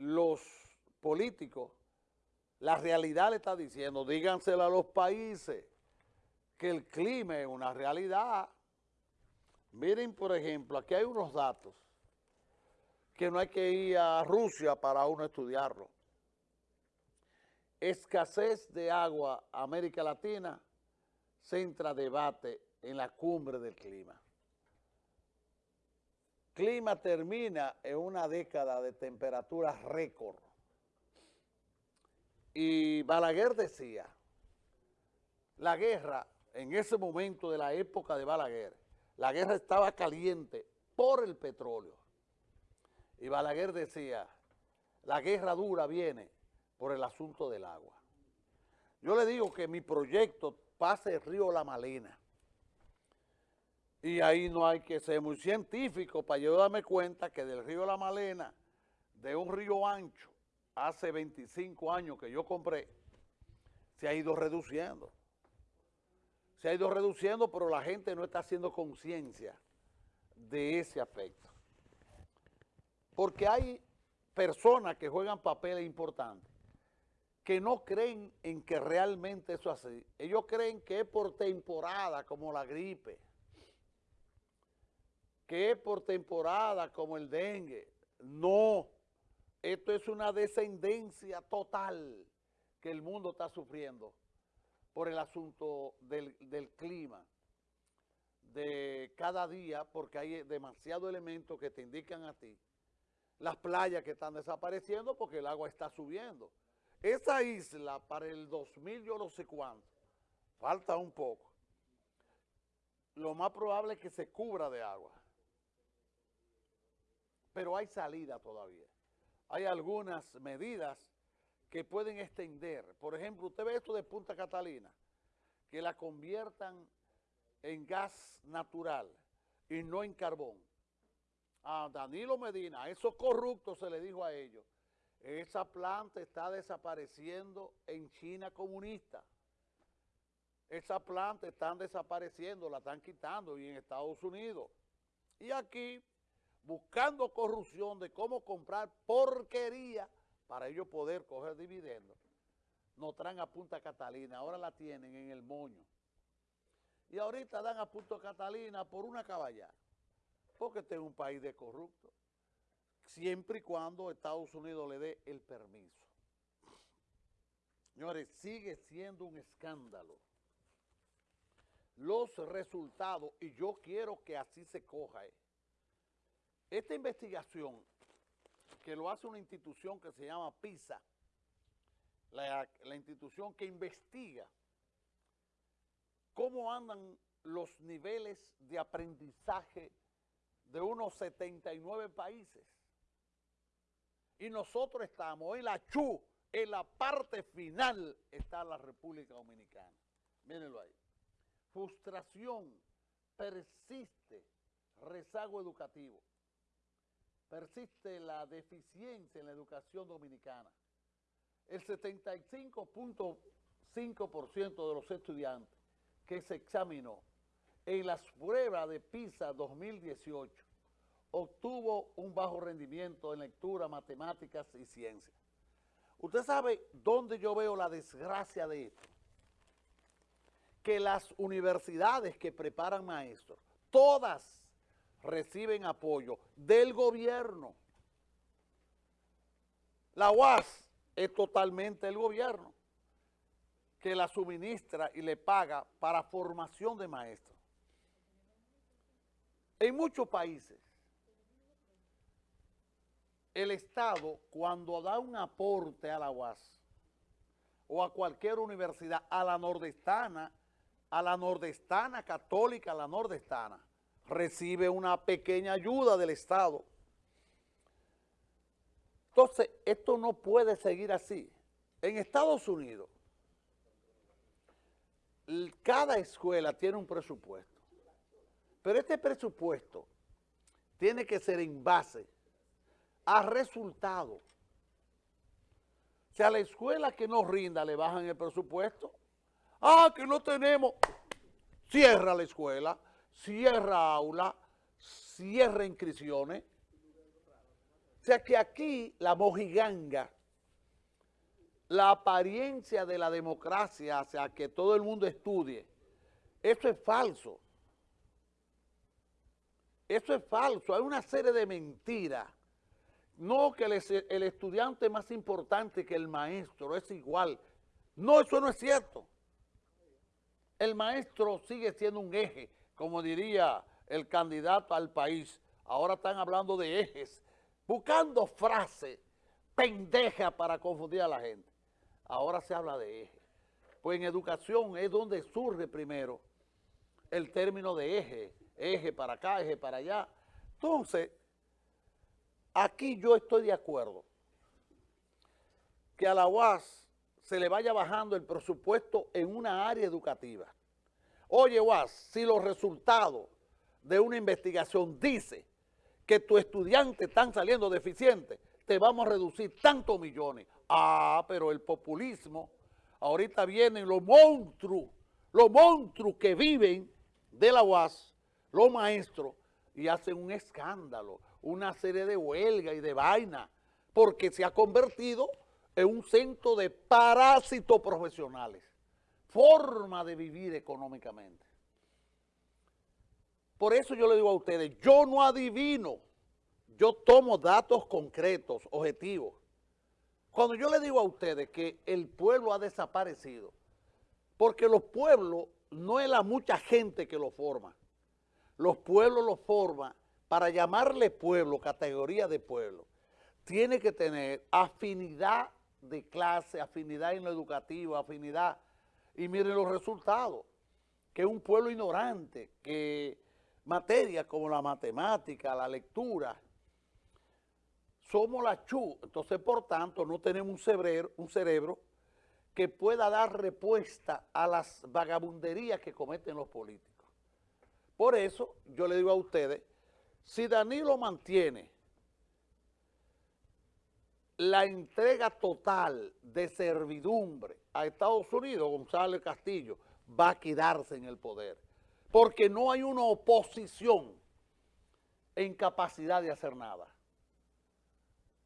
los políticos, la realidad le está diciendo, díganselo a los países, que el clima es una realidad. Miren, por ejemplo, aquí hay unos datos que no hay que ir a Rusia para uno estudiarlo. Escasez de agua, América Latina, centra debate en la cumbre del clima. Clima termina en una década de temperatura récord. Y Balaguer decía, la guerra en ese momento de la época de Balaguer, la guerra estaba caliente por el petróleo. Y Balaguer decía, la guerra dura viene por el asunto del agua. Yo le digo que mi proyecto pase el río La Malena. Y ahí no hay que ser muy científico para yo darme cuenta que del río La Malena, de un río ancho, hace 25 años que yo compré, se ha ido reduciendo se ha ido reduciendo, pero la gente no está haciendo conciencia de ese aspecto. Porque hay personas que juegan papeles importantes que no creen en que realmente eso es así. Ellos creen que es por temporada, como la gripe, que por temporada, como el dengue. No, esto es una descendencia total que el mundo está sufriendo por el asunto del, clima de cada día, porque hay demasiados elementos que te indican a ti. Las playas que están desapareciendo porque el agua está subiendo. Esa isla para el 2000 yo no sé cuánto, falta un poco. Lo más probable es que se cubra de agua. Pero hay salida todavía. Hay algunas medidas que pueden extender. Por ejemplo, usted ve esto de Punta Catalina, que la conviertan en gas natural y no en carbón. A Danilo Medina, a esos corruptos se le dijo a ellos, esa planta está desapareciendo en China comunista. Esa planta están desapareciendo, la están quitando y en Estados Unidos. Y aquí, buscando corrupción de cómo comprar porquería para ellos poder coger dividendos, nos traen a Punta Catalina, ahora la tienen en el moño. Y ahorita dan a Punta Catalina por una caballada, porque este es un país de corrupto, siempre y cuando Estados Unidos le dé el permiso. Señores, sigue siendo un escándalo. Los resultados, y yo quiero que así se coja, eh. Esta investigación que lo hace una institución que se llama PISA, la, institución que investiga cómo andan los niveles de aprendizaje de unos 79 países. Y nosotros estamos en la CHU, en la parte final está la República Dominicana. Mírenlo ahí. Frustración, persiste, rezago educativo persiste la deficiencia en la educación dominicana. El 75.5% de los estudiantes que se examinó en las pruebas de PISA 2018 obtuvo un bajo rendimiento en lectura, matemáticas y ciencia. ¿Usted sabe dónde yo veo la desgracia de esto? Que las universidades que preparan maestros, todas reciben apoyo del gobierno. La UAS es totalmente el gobierno que la suministra y le paga para formación de maestros. En muchos países, el Estado cuando da un aporte a la UAS o a cualquier universidad, a la nordestana, a la nordestana católica, a la nordestana, recibe una pequeña ayuda del Estado. Entonces, esto no puede seguir así. En Estados Unidos, cada escuela tiene un presupuesto, pero este presupuesto tiene que ser en base a resultados. O sea, a la escuela que no rinda le bajan el presupuesto. Ah, que no tenemos. Cierra la escuela cierra aula, cierra inscripciones. O sea que aquí la mojiganga, la apariencia de la democracia hacia que todo el mundo estudie, eso es falso. Eso es falso, hay una serie de mentiras. No que el, el estudiante es más importante que el maestro, es igual. No, eso no es cierto. El maestro sigue siendo un eje, como diría el candidato al país. Ahora están hablando de ejes, buscando frases pendejas para confundir a la gente. Ahora se habla de eje. Pues en educación es donde surge primero el término de eje, eje para acá, eje para allá. Entonces, aquí yo estoy de acuerdo que a la UAS se le vaya bajando el presupuesto en una área educativa. Oye, UAS, si los resultados de una investigación dice que tu estudiante están saliendo deficientes, te vamos a reducir tantos millones. Ah, pero el populismo, ahorita vienen los monstruos, los monstruos que viven de la UAS, los maestros, y hacen un escándalo, una serie de huelga y de vaina, porque se ha convertido en un centro de parásitos profesionales, forma de vivir económicamente. Por eso yo le digo a ustedes, yo no adivino, yo tomo datos concretos, objetivos. Cuando yo le digo a ustedes que el pueblo ha desaparecido, porque los pueblos no es la mucha gente que lo forma, los pueblos lo forman para llamarle pueblo, categoría de pueblo, tiene que tener afinidad de clase, afinidad en lo educativo, afinidad, y miren los resultados, que un pueblo ignorante, que materias como la matemática, la lectura, somos la chu, entonces por tanto no tenemos un cerebro, un cerebro que pueda dar respuesta a las vagabunderías que cometen los políticos. Por eso yo le digo a ustedes, si Danilo mantiene la entrega total de servidumbre a Estados Unidos, González Castillo va a quedarse en el poder, porque no hay una oposición en capacidad de hacer nada.